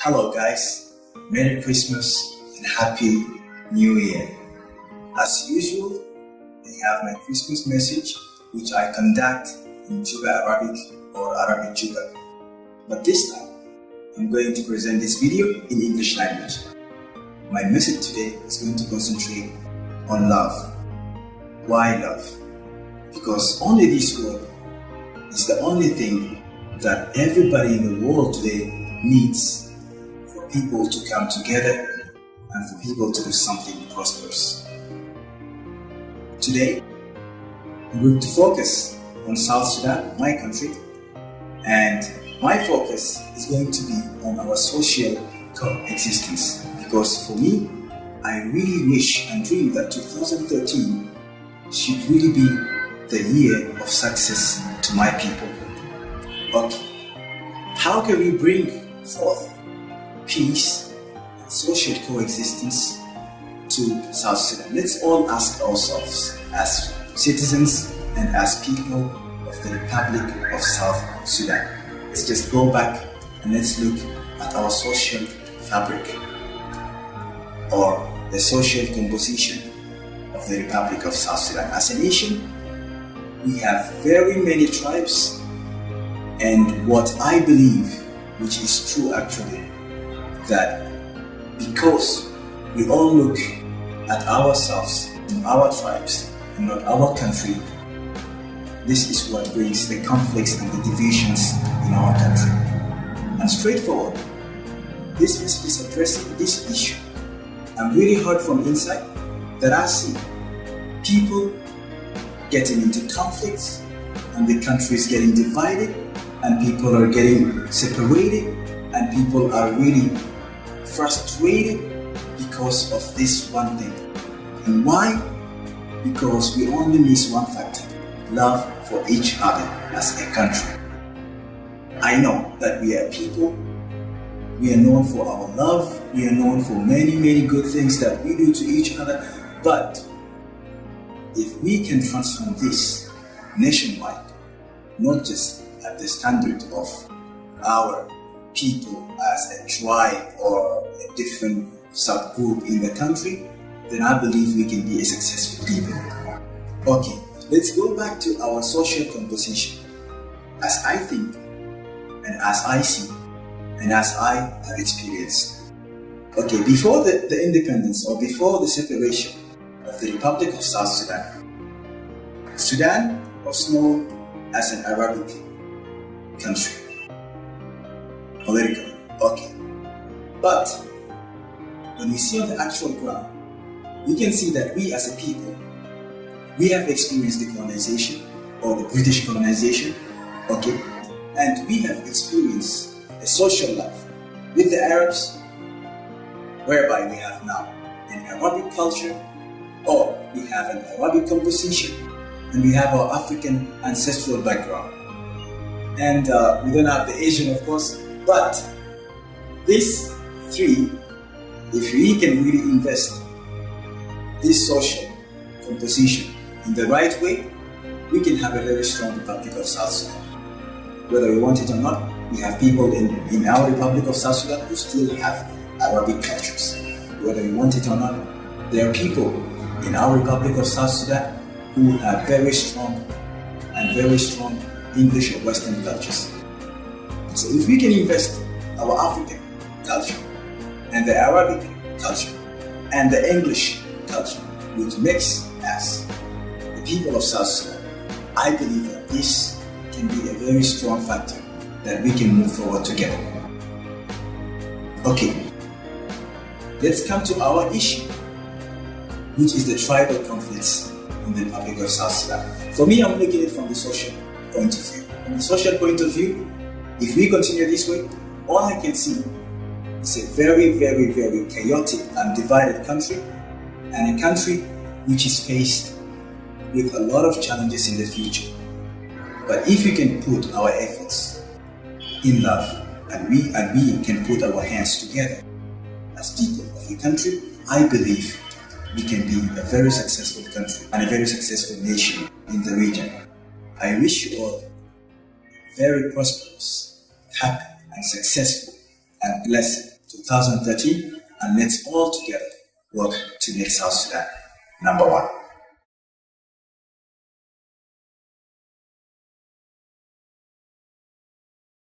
Hello, guys. Merry Christmas and Happy New Year. As usual, I have my Christmas message, which I conduct in Juba Arabic or Arabic Juba. But this time, I'm going to present this video in English language. My message today is going to concentrate on love. Why love? Because only this word is the only thing that everybody in the world today needs people to come together and for people to do something prosperous. Today, going to focus on South Sudan, my country, and my focus is going to be on our social coexistence because for me, I really wish and dream that 2013 should really be the year of success to my people. Okay, how can we bring forth peace, and social coexistence to South Sudan. Let's all ask ourselves as citizens and as people of the Republic of South Sudan. Let's just go back and let's look at our social fabric or the social composition of the Republic of South Sudan. As a nation, we have very many tribes and what I believe, which is true actually, that because we all look at ourselves and our tribes and not our country, this is what brings the conflicts and the divisions in our country. And straightforward, this message is addressing this issue. I'm really hurt from inside that I see people getting into conflicts and the country is getting divided and people are getting separated and people are really frustrated because of this one thing. And why? Because we only miss one factor, love for each other as a country. I know that we are people, we are known for our love, we are known for many, many good things that we do to each other, but if we can transform this nationwide, not just at the standard of our people as a tribe or a different subgroup in the country, then I believe we can be a successful people. Okay, let's go back to our social composition. As I think, and as I see, and as I have experienced. Okay, before the, the independence or before the separation of the Republic of South Sudan, Sudan was known as an Arabic country politically. Okay. But when we see on the actual ground, we can see that we as a people, we have experienced the colonization or the British colonization, okay, and we have experienced a social life with the Arabs, whereby we have now an Arabic culture, or we have an Arabic composition, and we have our African ancestral background. And uh, we don't have the Asian, of course, but these three, if we can really invest this social composition in the right way, we can have a very strong Republic of South Sudan. Whether we want it or not, we have people in, in our Republic of South Sudan who still have Arabic cultures. Whether we want it or not, there are people in our Republic of South Sudan who have very strong and very strong English or Western cultures. So if we can invest our African culture and the Arabic culture and the English culture, which makes us the people of South Sudan, I believe that this can be a very strong factor that we can move forward together. Okay, let's come to our issue, which is the tribal conflicts in the Republic of South Sudan. For me, I'm looking at it from the social point of view. From the social point of view, if we continue this way, all I can see is a very, very, very chaotic and divided country, and a country which is faced with a lot of challenges in the future. But if we can put our efforts in love, and we and we can put our hands together as people of the country, I believe we can be a very successful country and a very successful nation in the region. I wish you all very prosperous, happy, and successful and blessed 2013 and let's all together work to make South Sudan number one.